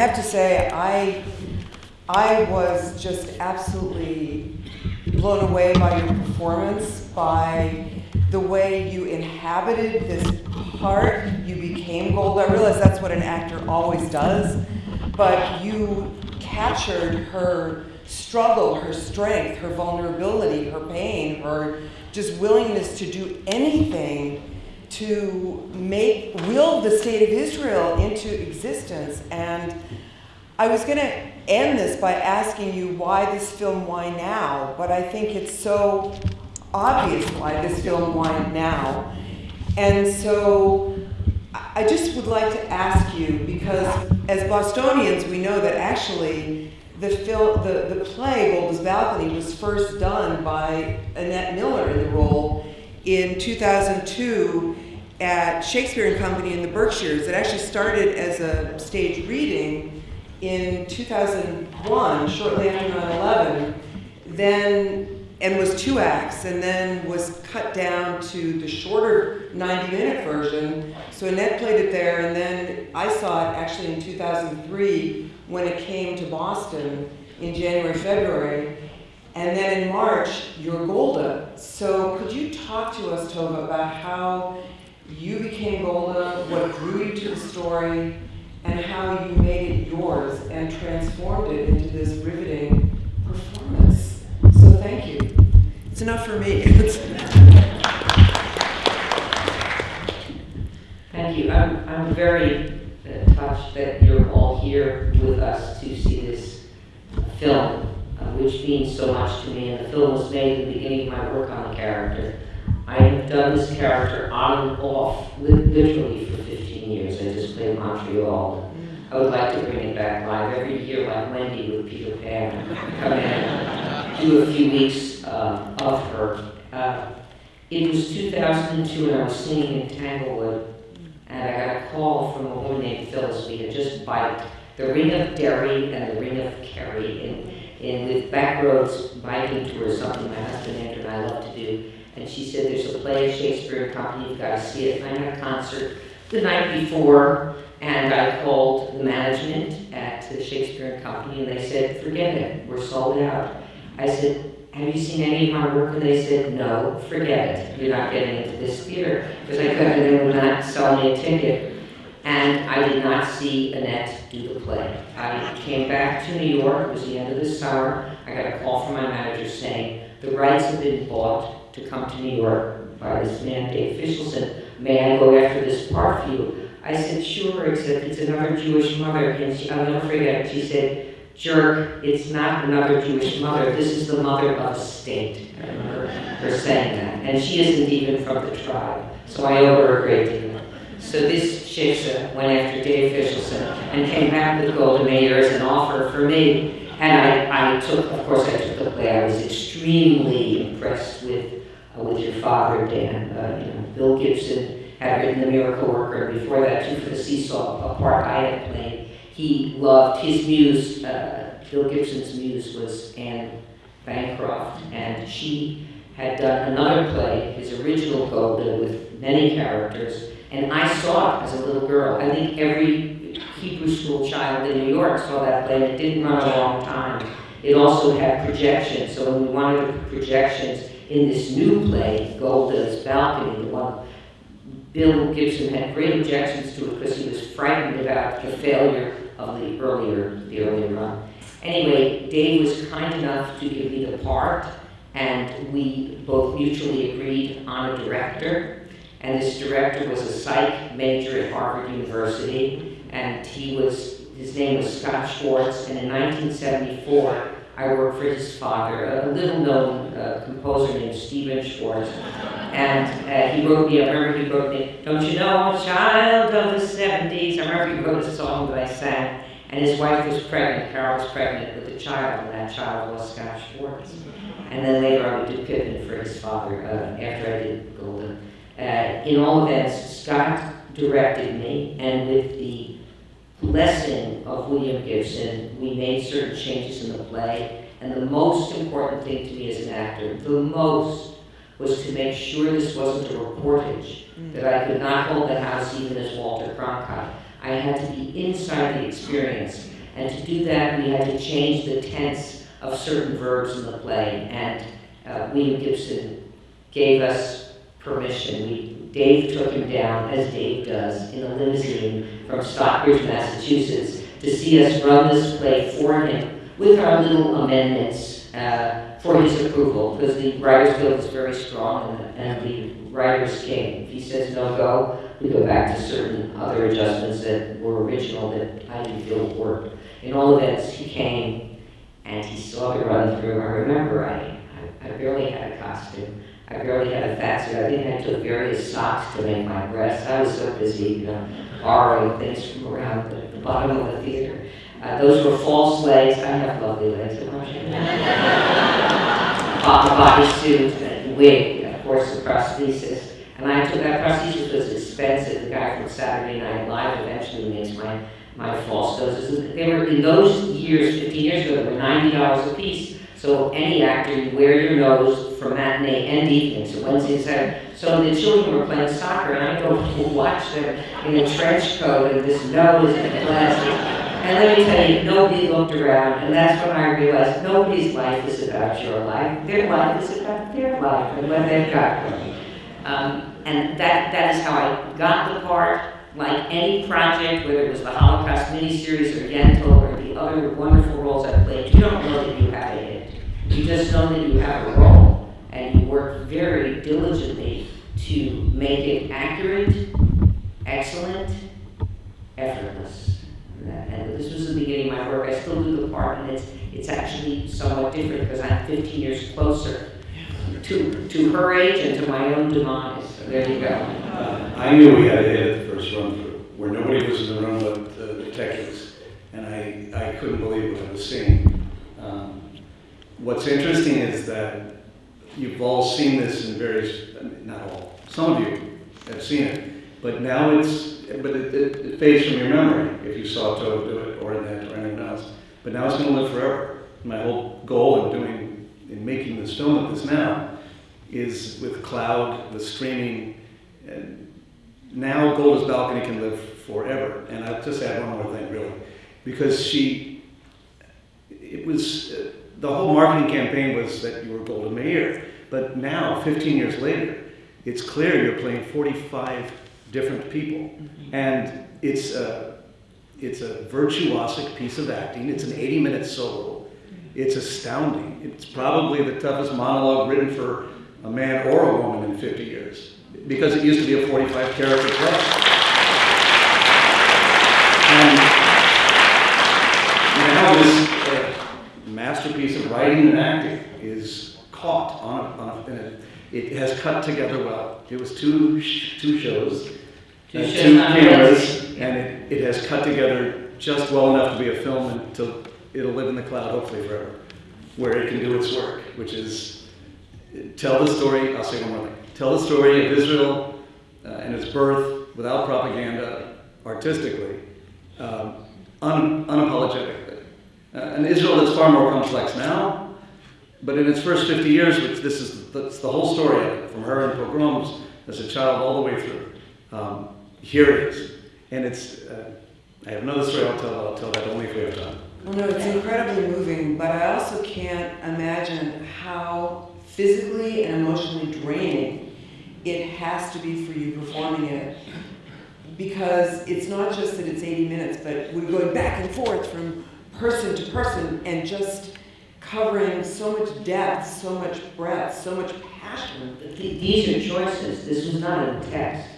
I have to say, I, I was just absolutely blown away by your performance, by the way you inhabited this part. You became Golda. I realize that's what an actor always does, but you captured her struggle, her strength, her vulnerability, her pain, her just willingness to do anything to make will the state of Israel into existence. And I was going to end this by asking you why this film, why now? But I think it's so obvious why this film, why now? And so I just would like to ask you because as Bostonians, we know that actually the, film, the, the play Golda's Balcony was first done by Annette Miller in the role in 2002 at Shakespeare and Company in the Berkshires. It actually started as a stage reading in 2001, shortly after 9/11, then and was two acts, and then was cut down to the shorter 90-minute version. So Annette played it there, and then I saw it actually in 2003 when it came to Boston in January, February. And then in March, you're Golda. So could you talk to us, Tova, about how you became Golda, what drew you to the story, and how you made it yours and transformed it into this riveting performance. So thank you. It's enough for me. thank you. I'm, I'm very uh, touched that you're all here with us to see this film, uh, which means so much to me. And the film was made at the beginning of my work on the character. I have done this character on and off, literally for 15 years. I just Montreal. I would like to bring it back live every year, like Wendy with Peter Pan. Come in, do a few weeks uh, of her. Uh, it was 2002, and I was singing in Tanglewood, and I got a call from a woman named Phyllis. We had just biked the Ring of Derry and the Ring of Kerry, and, and with Backroads biking tour, something my husband Andrew and I love to do. And she said, there's a play, of Shakespeare Company, you've got to see it. Had a concert the night before, and I called the management at the Shakespeare Company, and they said, forget it, we're sold out. I said, have you seen any of my work? And they said, no, forget it. You're not getting into this theater. Because I couldn't, they would not sell me a ticket. And I did not see Annette do the play. I came back to New York, it was the end of the summer. I got a call from my manager saying, the rights have been bought to come to New York by this man, Dave Fishelson. May I go after this you? I said, sure, except it's another Jewish mother. And she, I'll never forget. She said, jerk, it's not another Jewish mother. This is the mother of a state. I remember her saying that. And she isn't even from the tribe. So I owe her a great deal. So this shiksa went after Dave Fishelson and came back with Golda Meir as an offer for me. And I, I took, of course, I took the play. I was extremely impressed with uh, with your father, Dan. Uh, you know, Bill Gibson had written The Miracle Worker. Before that, too, for the Seesaw, a part I had played. He loved his muse. Uh, Bill Gibson's muse was Anne Bancroft, and she had done another play, his original Golda, with many characters and I saw it as a little girl. I think every Hebrew school child in New York saw that play, it didn't run a long time. It also had projections, so when we wanted projections in this new play, Golda's Balcony, the one Bill Gibson had great objections to it because he was frightened about the failure of the earlier, the earlier run. Anyway, Dave was kind enough to give me the part, and we both mutually agreed on a director. And this director was a psych major at Harvard University, and he was, his name was Scott Schwartz, and in 1974, I worked for his father, a little-known uh, composer named Stephen Schwartz, and uh, he wrote me, I remember he wrote me, Don't you know, child of the 70s, I remember he wrote a song that I sang, and his wife was pregnant, Carol was pregnant with a child, and that child was Scott Schwartz. And then later on we did Pippin for his father, uh, after I did Golda. Uh, in all events, Scott directed me, and with the blessing of William Gibson, we made certain changes in the play. And the most important thing to me as an actor, the most, was to make sure this wasn't a reportage, mm. that I could not hold the house even as Walter Cronkite. I had to be inside the experience. And to do that, we had to change the tense of certain verbs in the play. And uh, William Gibson gave us permission. We, Dave took him down, as Dave does, in a limousine from Stockbridge, Massachusetts, to see us run this play for him with our little amendments uh, for his approval, because the Writers Guild is very strong and, and the writers came. If he says no go, we go back to certain other adjustments that were original that I didn't feel worked. In all events, he came and he saw me run through. I remember I, I, I barely had a costume. I barely had a fat suit. I think I took various socks to make my breasts. I was so busy, you know, borrowing things from around the, the bottom of the theater. Uh, those were false legs. I have lovely legs. Bought body suit and wig, of course, the prosthesis. And I took that prosthesis was expensive. The guy from Saturday Night Live eventually makes my my false noses. They were in those years, 15 years ago, they were $90 a piece. So any actor, you wear your nose for matinee and evening, so Wednesday and Saturday. So the children were playing soccer, and I go watch them in a trench coat and this nose and glasses. And let me tell you, nobody looked around, and that's when I realized nobody's life is about your life. Their life is about their life and what they've got going. Um, and that, that is how I got the part like any project, whether it was the Holocaust miniseries or Yentl or the other wonderful roles I played, you don't know that you have it. You just know that you have a role, and you work very diligently to make it accurate, excellent, effortless. And this was the beginning of my work. I still do the part, and it's it's actually different because I'm 15 years closer to to her age and to my own demise. So there you go. Uh, I knew we had a hit at the first run through, where nobody was in the room but the detectives, and I, I couldn't believe what I was seeing. Um, what's interesting is that you've all seen this in various, not all, some of you have seen it, but now it's, but it, it, it fades from your memory if you saw Tova do it or Annette or anyone else. But now it's going to live forever. My whole goal in doing, in making this film of this now, is with cloud, with streaming, and now Golda's Balcony can live forever. And I'll just add one more thing, really, because she, it was, uh, the whole marketing campaign was that you were Golda Meir. But now, 15 years later, it's clear you're playing 45 different people. And it's a, it's a virtuosic piece of acting. It's an 80 minute solo. It's astounding. It's probably the toughest monologue written for a man or a woman in 50 years because it used to be a 45 character play. And now this uh, masterpiece of writing and acting is caught on a, on a, and it, has cut together well. It was two, sh- two shows, Two uh, shows two cameras, and it, it has cut together just well enough to be a film until it'll live in the cloud, hopefully forever, where it can do its work, which is tell the story, I'll say one more thing, tell the story of Israel uh, and its birth without propaganda, artistically, um, un- unapologetically. Uh, an Israel that's far more complex now, but in its first 50 years, which this is that's the whole story of it, from her in pogroms as a child all the way through. Um, here it is. And it's, uh, I have another story I'll tell, I'll tell that only if we have time. Well, no, it's incredibly moving, but I also can't imagine how physically and emotionally draining it has to be for you performing it. Because it's not just that it's 80 minutes, but we're going back and forth from person to person and just covering so much depth, so much breadth, so much passion. These are choices. This was not a text.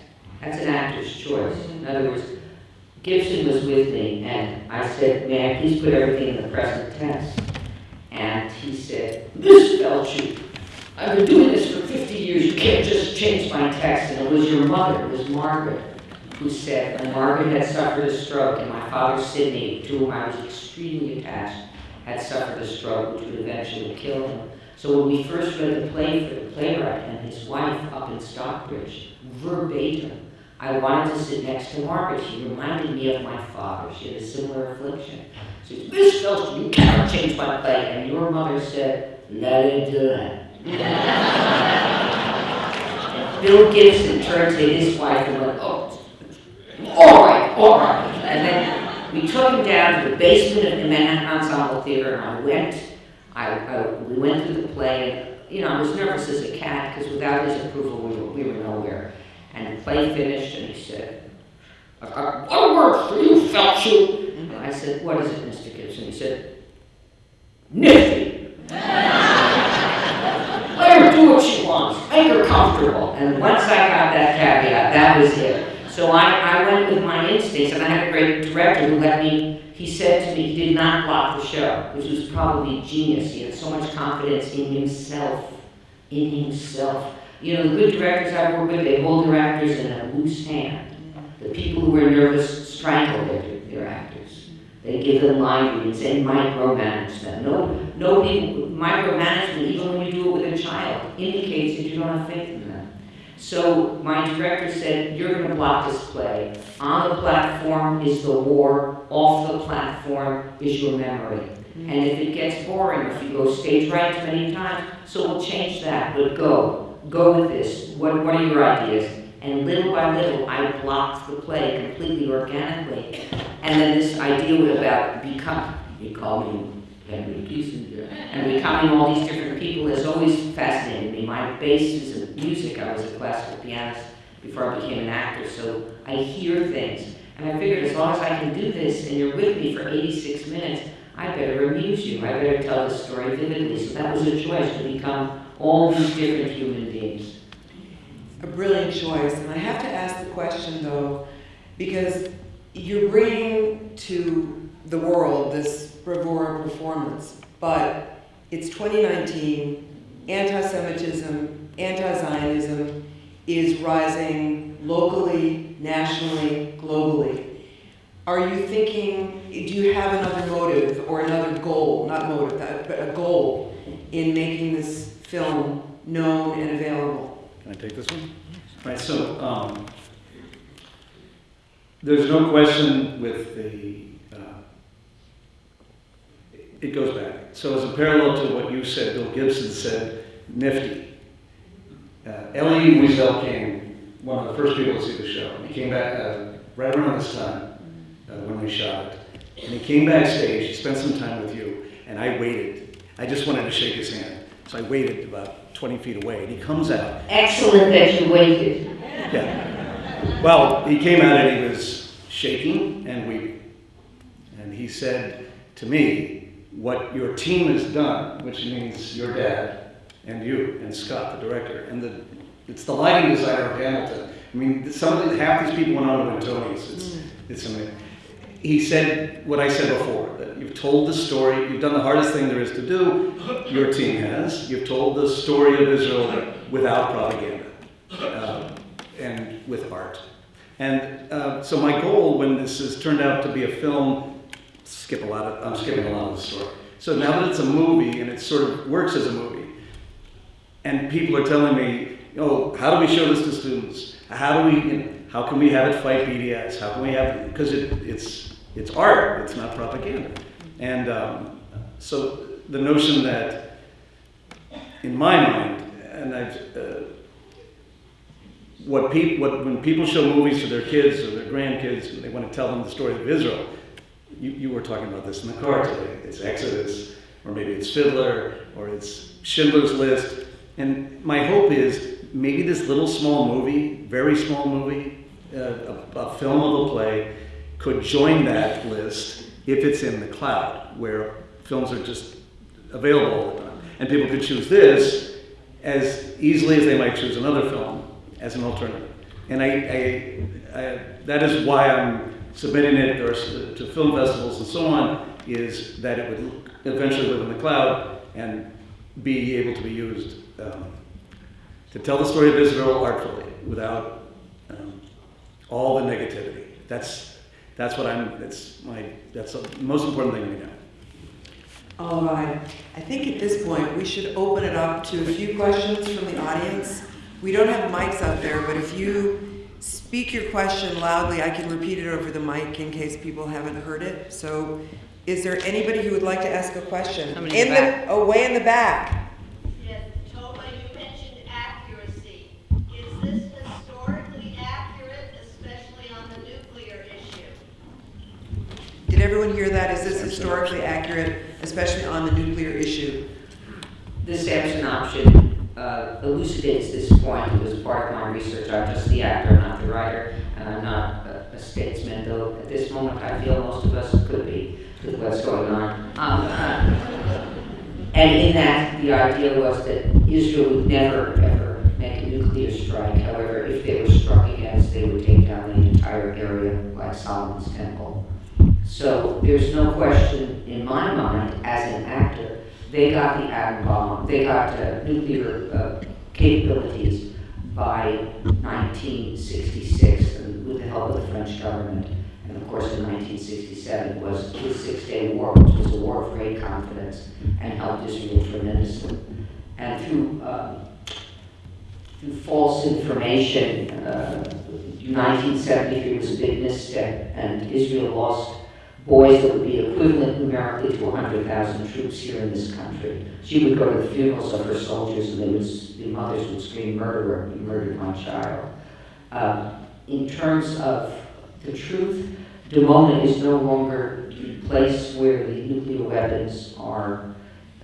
That's an actor's choice. In other words, Gibson was with me, and I said, "May I please put everything in the present tense?" And he said, "This "Miss Feldshuh, I've been doing this for 50 years. You can't just change my text." And it was your mother, it was Margaret, who said, when Margaret had suffered a stroke, and my father Sidney, to whom I was extremely attached, had suffered a stroke, which would eventually kill him. So when we first read the play for the playwright and his wife up in Stockbridge, verbatim, I wanted to sit next to Margaret. She reminded me of my father. She had a similar affliction. She said, Miss Feldshuh, you cannot change my play. And your mother said, let it do it. Bill Gibson turned to his wife and went, oh, all right, all right. And then we took him down to the basement of the Manhattan Ensemble Theater, and I went, I, I, we went through the play, you know, I was nervous as a cat, because without his approval, we were, we were nowhere. And the play finished, and he said, I've got one word for you, Feldshuh. And I said, what is it, Mr. Gibson? He said, nifty. Let her do what she wants, make her comfortable. And once I got that caveat, that was it. So I, I went with my instincts, and I had a great director who let me, he said to me, he did not block the show, which was probably genius. He had so much confidence in himself, in himself. You know, the good directors I work with, they hold their actors in a loose hand. The people who are nervous strangle their, their actors. They give them line readings and micromanage them. No, no people, micromanagement, even when you do it with a child, indicates that you don't have faith in them. So my director said, you're gonna block this play. On the platform is the war, off the platform is your memory. And if it gets boring, if you go stage right many times, so we'll change that, but go, go with this. What, what are your ideas? And little by little, I blocked the play completely organically. And then this idea about become, he called me Henry Kissinger, and becoming all these different people has always fascinated me. My base is in music. I was a classical pianist before I became an actor, so I hear things. And I figured as long as I can do this and you're with me for 86 minutes, I better amuse you. I better tell the story vividly. So that was a choice to become all these different human beings. A brilliant choice, and I have to ask the question though, because you're bringing to the world this bravura performance, but it's 2019, anti-Semitism, anti-Zionism is rising locally, nationally, globally. Are you thinking, do you have another motive or another goal, not motive, but a goal in making this film known and available? Can I take this one? Right, so, um, there's no question with the, uh, it goes back. So as a parallel to what you said, Bill Gibson said, nifty. Uh, Elie Wiesel came, one of the first people to see the show. He came back uh, right around this time uh, when we shot it. And he came backstage, he spent some time with you, and I waited. I just wanted to shake his hand. So I waited about 20 feet away, and he comes out. Excellent that you waited. Yeah. Well, he came out and he was shaking and weeping. And he said to me, what your team has done, which means your dad and you and Scott, the director, and the, it's the lighting designer of Hamilton. I mean, some of the, half these people went on to win Tonys. It's, mm. it's amazing. He said what I said before, that you've told the story, you've done the hardest thing there is to do, your team has. You've told the story of Israel without propaganda. Uh, and with art. And uh, so my goal when this has turned out to be a film, skip a lot of, I'm skipping a lot of the story. So now that it's a movie and it sort of works as a movie, and people are telling me, oh, how do we show this to students? How do we, you know, how can we have it fight BDS? How can we have, because it, it's, it's art, it's not propaganda. And um, so the notion that, in my mind, and I've, uh, what people, what, when people show movies to their kids or their grandkids and they want to tell them the story of Israel, you, you were talking about this in the car today. It's Exodus, or maybe it's Fiddler, or it's Schindler's List. And my hope is maybe this little small movie, very small movie, uh, a, a film of a play, could join that list if it's in the cloud, where films are just available all the time. And people could choose this as easily as they might choose another film as an alternative. And I, I, I, that is why I'm submitting it or to film festivals and so on, is that it would eventually live in the cloud and be able to be used um, to tell the story of Israel artfully without um, all the negativity. That's, that's what I'm, that's my, that's the most important thing to me now. All right. I think at this point, we should open it up to a few questions from the audience. We don't have mics out there, but if you speak your question loudly, I can repeat it over the mic in case people haven't heard it. So is there anybody who would like to ask a question? Somebody in the the, oh, way in the back. Yes, Tova, you mentioned accuracy. Is this historically accurate, especially on the nuclear everyone hear that? Is this historically accurate, especially on the nuclear issue? The Samson option uh, elucidates this point. It was part of my research. I'm just the actor, not the writer, and I'm not a a statesman, though at this moment I feel most of us could be with what's going on. Um, uh, And in that, the idea was that Israel would never, ever make a nuclear strike. However, if they were struck against, they would take down the entire area like Solomon's Temple. So there's no question in my mind, as an actor, they got the atom bomb, they got uh, nuclear uh, capabilities by 1966 and with the help of the French government. And of course, in 1967 was the Six-Day War, which was a war of great confidence and helped Israel tremendously. And through um, through false information, uh, 1973 was a big misstep, and Israel lost boys that would be equivalent numerically to 100,000 troops here in this country. She would go to the funerals of her soldiers, and they would, the mothers would scream, "Murderer! You murdered my child." Uh, in terms of the truth, Dimona is no longer the place where the nuclear weapons are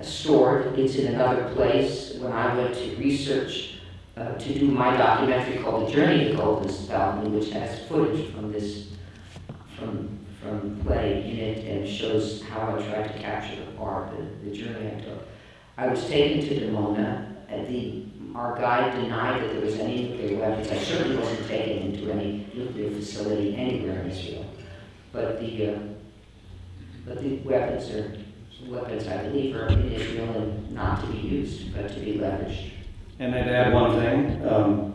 stored. It's in another place. When I went to research uh, to do my documentary called The Journey to Golden Spelman, which has footage from this, from, from play in it and shows how I tried to capture the part, the, the journey I took. I was taken to Dimona, and the, our guide denied that there was any nuclear weapons. I certainly wasn't taken into any nuclear facility anywhere in Israel. But the, uh, but the weapons are, weapons I believe are in Israel and not to be used, but to be leveraged. And I'd add one thing. Um,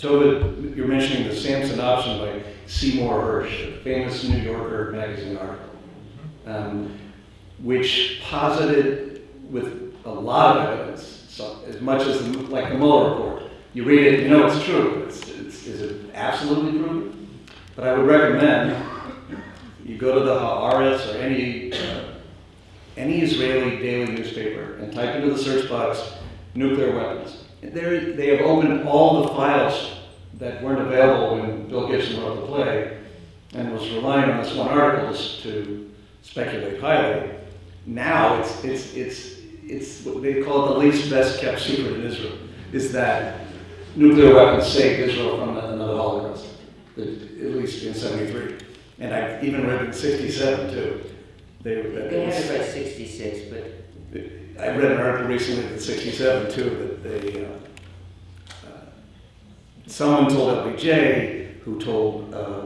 you're mentioning the Samson option by Seymour Hersh, a famous New Yorker magazine article, um, which posited with a lot of evidence, so as much as the, like the Mueller report. You read it, you know it's true. It's, it's, is it absolutely proven? But I would recommend you go to the Haaretz or any uh, any Israeli daily newspaper and type into the search box nuclear weapons. There, they have opened all the files that weren't available when Bill Gibson wrote the play and was relying on this one article to speculate highly. Now it's, it's, it's, it's what they call it the least best kept secret in Israel, is that nuclear weapons saved Israel from another Holocaust, at least in 73. And I've even read in 67 too. They, They had it by 66, but I read an article recently in '67 too, that they, uh, uh, someone told LBJ, who told uh,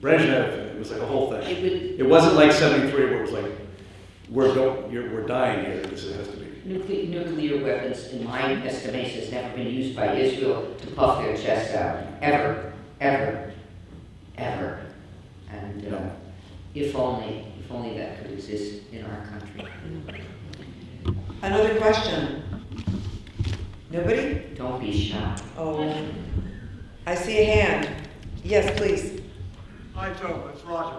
Brezhnev, it was like a whole thing. it would, It wasn't like '73 where it was like, we're, go- you're, we're dying here, this has to be. nuclear, nuclear weapons, in my estimation, has never been used by Israel to puff their chests out, ever, ever, ever. And uh, No. if only, if only that could exist in our country. Another question? Nobody? Don't be shy. Oh, I see a hand. Yes, please. Hi, Joe, it's Roger.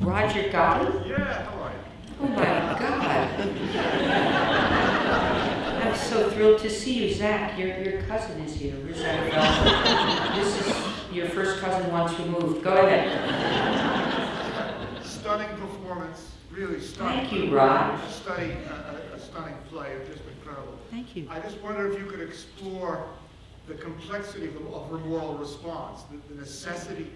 Roger Gotti? Yeah, how are you? Oh my God. I'm so thrilled to see you, Zach. Your, your cousin is here. Where's that? This is your first cousin once removed. Go ahead. Stunning performance, really stunning. Thank you, Rod. Stunning, a, a- a stunning play, just incredible. Thank you. I just wonder if you could explore the complexity of, of her moral response, the, the necessity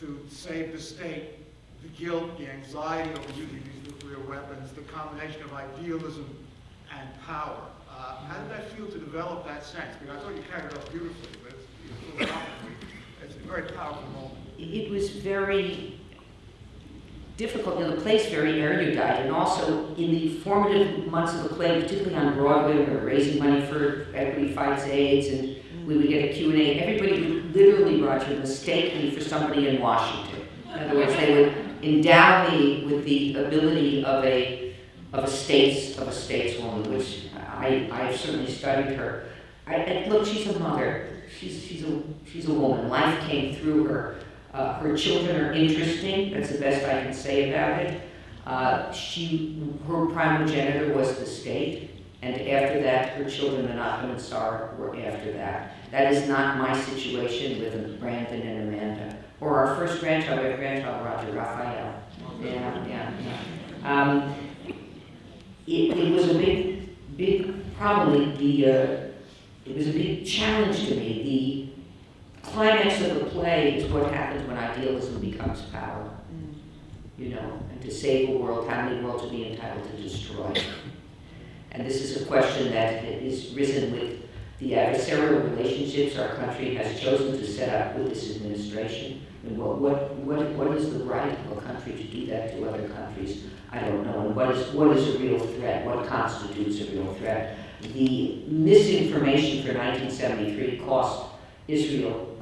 to save the state, the guilt, the anxiety over using these nuclear weapons, the combination of idealism and power. Uh, how did that feel to develop that sense? Because I thought you carried it off beautifully, but it's, it's, a very powerful moment. It was very difficult, know, the play's very erudite, and also in the formative months of the play, particularly on Broadway, we were raising money for Equity Fights AIDS, and we would get a Q and A. Everybody would literally, Roger, mistake me for somebody in Washington. In other words, they would endow me with the ability of a, of a states, of a stateswoman, which I, I've certainly studied her. I, and look, she's a mother. She's, she's a, she's a woman. Life came through her. Uh, her children are interesting. That's the best I can say about it. Uh, she, her primogenitor was the state, and after that, her children, Menachem and Sarah, were after that. That is not my situation with Brandon and Amanda, Or our first grandchild, have grandchild Roger, Raphael. Yeah, yeah, yeah. Um, it, it was a big, big, probably the, uh, it was a big challenge to me. The climax of the play is what happens when idealism becomes power. You know, and to save a world, how many worlds are we entitled to destroy? And this is a question that is risen with the adversarial relationships our country has chosen to set up with this administration. And what, what, what, what is the right of a country to do that to other countries? I don't know. And what is, what is a real threat? What constitutes a real threat? The misinformation for 1973 cost Israel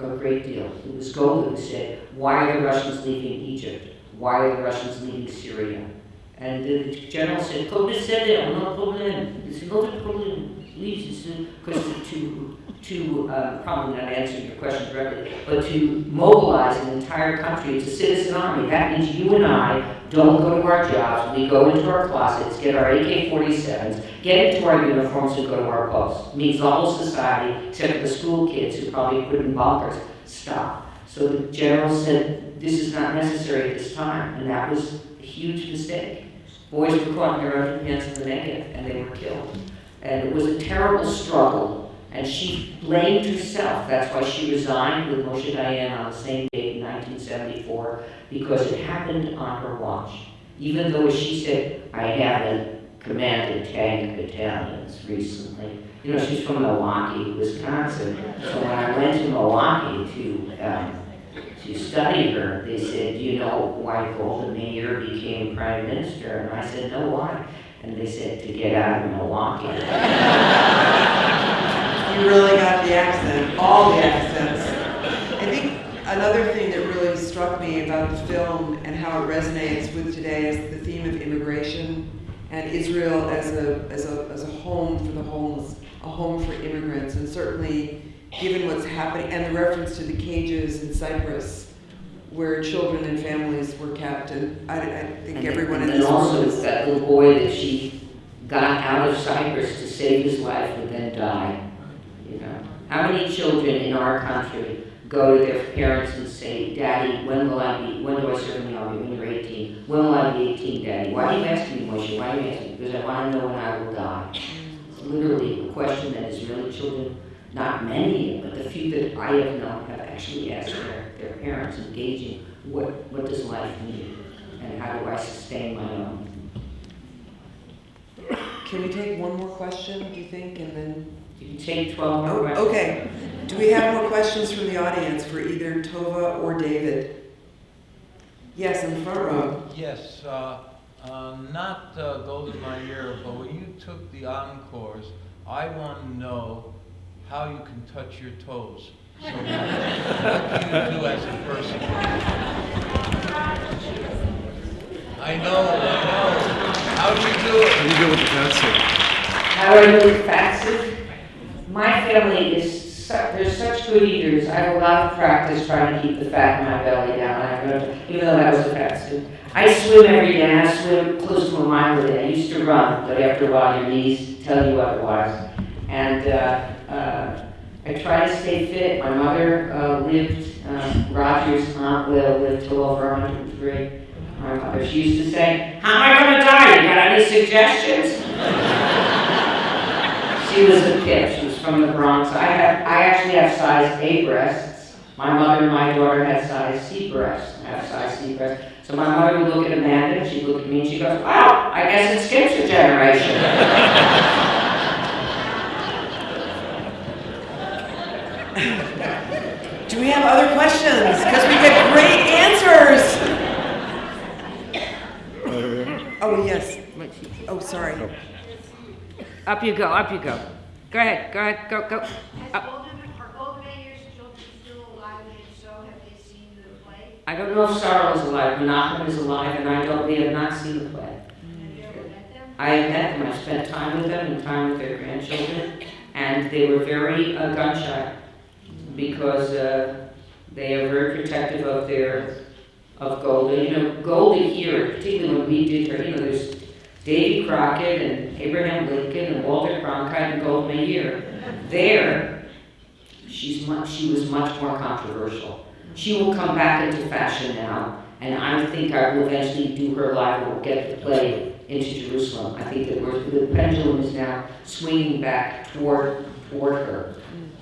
a, a great deal. It was Golda who said, why are the Russians leaving Egypt? Why are the Russians leaving Syria? And the general said, décédé, no problem. It's not a problem. Please, because to, to uh, probably not answering your question directly, but to mobilize an entire country, it's a citizen army. That means you and I don't go to our jobs. We go into our closets, get our AK-47s, get into our uniforms, and go to our posts. It means the whole society, except for the school kids who probably put in bunkers, stop. So the general said, this is not necessary at this time, and that was huge mistake. Boys were caught in their own hands in the Negev, and they were killed. And it was a terrible struggle, and she blamed herself. That's why she resigned with Moshe Dayan on the same day in 1974, because it happened on her watch. Even though, as she said, I haven't commanded tank battalions recently. You know, she's from Milwaukee, Wisconsin. So when I went to Milwaukee to um, to study her, they said, "Do you know why Golda Meir became prime minister?" And I said, "No, why?" And they said, "To get out of Milwaukee." You really got the accent, all the accents. I think another thing that really struck me about the film and how it resonates with today is the theme of immigration and Israel as a, as a, as a home for the homeless, a home for immigrants, and certainly given what's happening, and the reference to the cages in Cyprus where children and families were kept, and I, I think And- everyone in this room also is that little boy that she got out of Cyprus to save his life and then die. You know, how many children in our country go to their parents and say, "Daddy, when will I be? When do I serve in the army? When you're 18? When will I be 18, Daddy? Why are you asking me, Moshe? Why are you asking me? Because I want to know when I will die." It's literally a question that is really children, not many, but the few that I have known have actually asked their, their parents, engaging, what, what does life mean? And how do I sustain my own? Can we take one more question, do you think, and then? You can take 12 more Oh, questions. okay. Do we have more questions from the audience for either Tova or David? Yes, in the front row. Yes, uh, uh, not uh, Golda Meir, but when you took the encores, I want to know how you can touch your toes. So what what do you do as a person? I know, I know. How do you do it? How do you do with the pencil? How do I do it? My family is, su- they're such good eaters. I have a lot of practice trying to keep the fat in my belly down. I know, even though that was the fastest. I swim every day, and I swim close to a mile a day. I used to run, but after a while, your knees tell you otherwise. And uh, uh, I try to stay fit. My mother uh, lived, uh, Roger's aunt Will lived till over 103. My mother, she used to say, "How am I going to die? You got any suggestions?" She was a kid. She was from the Bronx. I have, I actually have size A breasts. My mother and my daughter had size C breasts. I have size C breasts. So my mother would look at Amanda, and she'd look at me, and she goes, "Wow, I guess it skips a generation." Do we have other questions? Because we get great answers. Oh, yes. Oh, sorry. Up you go. Up you go. Go ahead. Go ahead. Go go. Has Up. Golden, are Golda Meir's children alive, and if so, have they seen? I don't know if Sarah is alive. Menachem is alive, and I don't. We have not seen the play. Have you ever met them? I have met them, I spent time with them and time with their grandchildren, and they were very uh, gun shy because uh, they are very protective of their, of Golda. You know, Golda here, particularly when we did her, you know, there's Davy Crockett and Abraham Lincoln and Walter Cronkite and Golda Meir. There, she's much, she was much more controversial. She will come back into fashion now, and I think I will eventually do her live, or get the play into Jerusalem. I think that we're, the pendulum is now swinging back toward, toward her.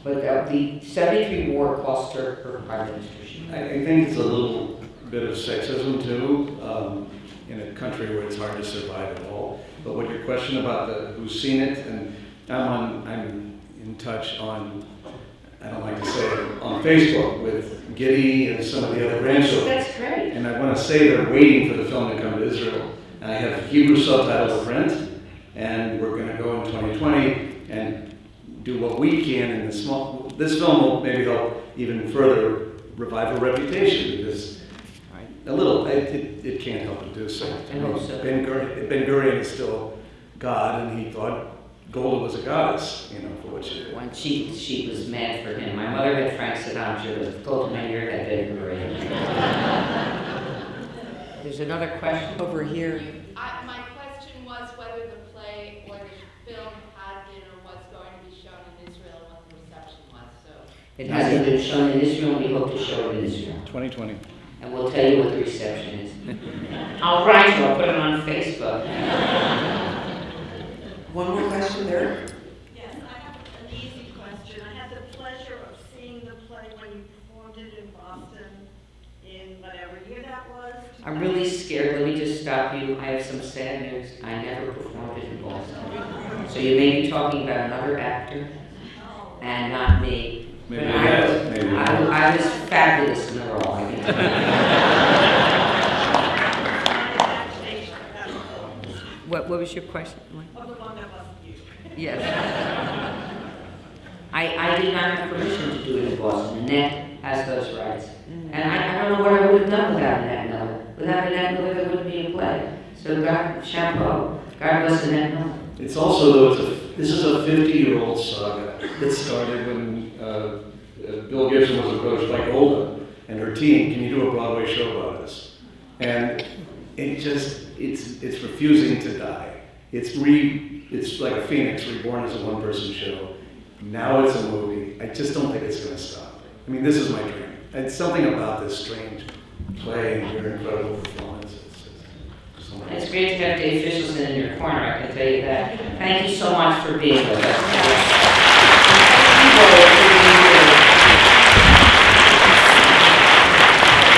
But uh, the 73 war cost her her prime ministership. I, I think it's a little bit of sexism too, um, in a country where it's hard to survive at all. But what your question about the, who's seen it, and I'm on, I'm in touch on, I don't like to say it, on Facebook with Giddy and some of the other grandchildren. That's great. And I want to say they're waiting for the film to come to Israel. I have Hebrew subtitles print, and we're going to go in 2020 and do what we can in the small. This film will maybe help even further revive her reputation because a little, it, it, it can't help but do so. I hope so. Ben Gurion, is still God, and he thought Golda was a goddess, you know, for what she did. When she, she was mad for him. My mother had Frank Sinatra, told him your had been great. There's another question. Over here. I, my question was whether the play or the film had been or was going to be shown in Israel, what the reception was, so. It hasn't been shown in Israel, and we hope to show it in Israel. 2020. And we'll tell you what the reception is. I'll write you, I'll put it on Facebook. One more question there. Yes, I have an easy question. I had the pleasure of seeing the play when you performed it in Boston in whatever year that was. I'm really scared, let me just stop you, I have some sad news, I never performed it in Boston. So you may be talking about another actor and not me. Maybe But I yes, was- maybe. I, I was fabulous in the role, I can tell you. My imagination of that What, what was your question? of the one that wasn't you. Yes. I, I did not have permission to do it in Boston. Annette has those rights. And I, I don't know what I would have done without Annette Without Annette Miller, there wouldn't be a play. So God, chapeau. God bless Annette Miller. It's also, though, it's a, this is a 50-year-old saga that started when uh, uh, Bill Gibson was approached by Golda and her team, can you do a Broadway show about this? And it just, it's, it's refusing to die. It's re, it's like a phoenix reborn as a one-person show. Now it's a movie. I just don't think it's gonna stop. I mean, this is my dream. It's something about this strange play your incredible. It's, great to have Dave Fishelson in your corner, I can tell you that. Thank you so much for being with us.